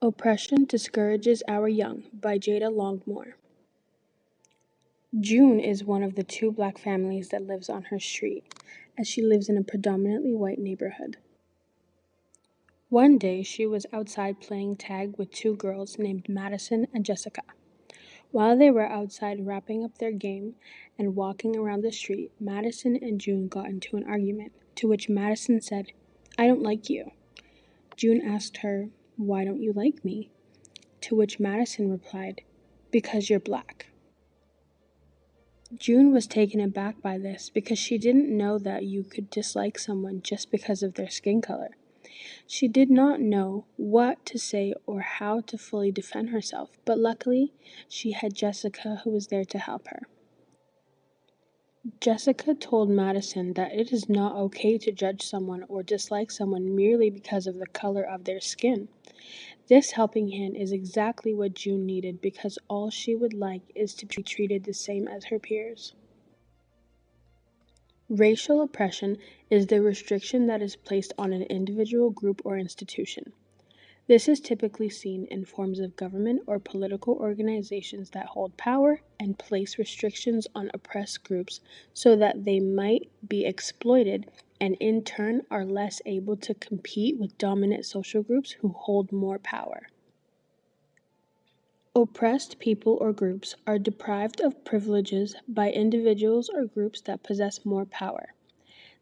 Oppression Discourages Our Young by Jada Longmore. June is one of the two black families that lives on her street, as she lives in a predominantly white neighborhood. One day, she was outside playing tag with two girls named Madison and Jessica. While they were outside wrapping up their game and walking around the street, Madison and June got into an argument, to which Madison said, I don't like you. June asked her, why don't you like me? To which Madison replied, Because you're black. June was taken aback by this because she didn't know that you could dislike someone just because of their skin color. She did not know what to say or how to fully defend herself, but luckily she had Jessica who was there to help her. Jessica told Madison that it is not okay to judge someone or dislike someone merely because of the color of their skin. This helping hand is exactly what June needed because all she would like is to be treated the same as her peers. Racial oppression is the restriction that is placed on an individual, group, or institution. This is typically seen in forms of government or political organizations that hold power and place restrictions on oppressed groups so that they might be exploited and in turn are less able to compete with dominant social groups who hold more power. Oppressed people or groups are deprived of privileges by individuals or groups that possess more power.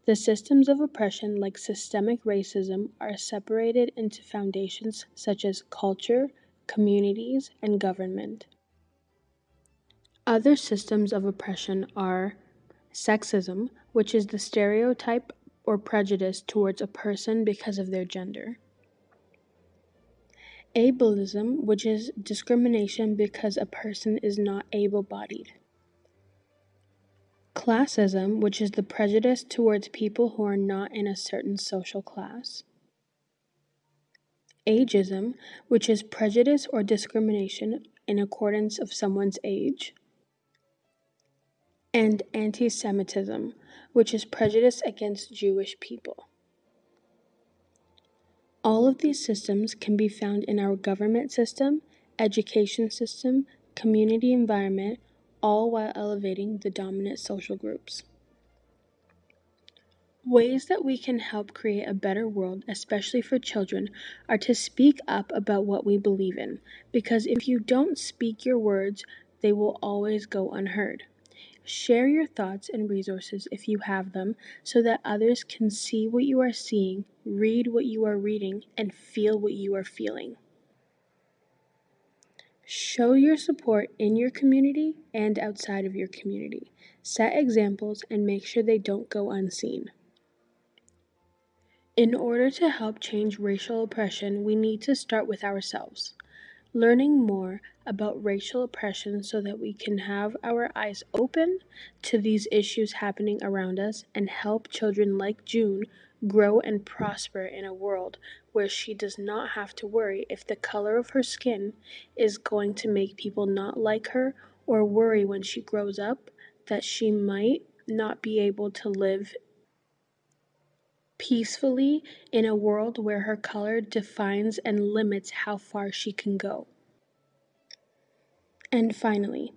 The systems of oppression, like systemic racism, are separated into foundations such as culture, communities, and government. Other systems of oppression are sexism, which is the stereotype or prejudice towards a person because of their gender. Ableism, which is discrimination because a person is not able bodied. Classism, which is the prejudice towards people who are not in a certain social class. Ageism, which is prejudice or discrimination in accordance of someone's age. And anti Semitism, which is prejudice against Jewish people. All of these systems can be found in our government system, education system, community environment, all while elevating the dominant social groups. Ways that we can help create a better world, especially for children, are to speak up about what we believe in, because if you don't speak your words, they will always go unheard. Share your thoughts and resources if you have them so that others can see what you are seeing, read what you are reading, and feel what you are feeling. Show your support in your community and outside of your community. Set examples and make sure they don't go unseen. In order to help change racial oppression, we need to start with ourselves. Learning more about racial oppression so that we can have our eyes open to these issues happening around us and help children like June grow and prosper in a world where she does not have to worry if the color of her skin is going to make people not like her or worry when she grows up that she might not be able to live peacefully in a world where her color defines and limits how far she can go. And finally,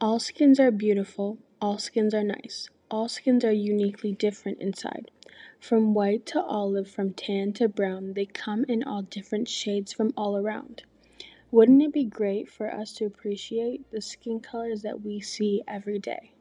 all skins are beautiful, all skins are nice, all skins are uniquely different inside. From white to olive, from tan to brown, they come in all different shades from all around. Wouldn't it be great for us to appreciate the skin colors that we see every day?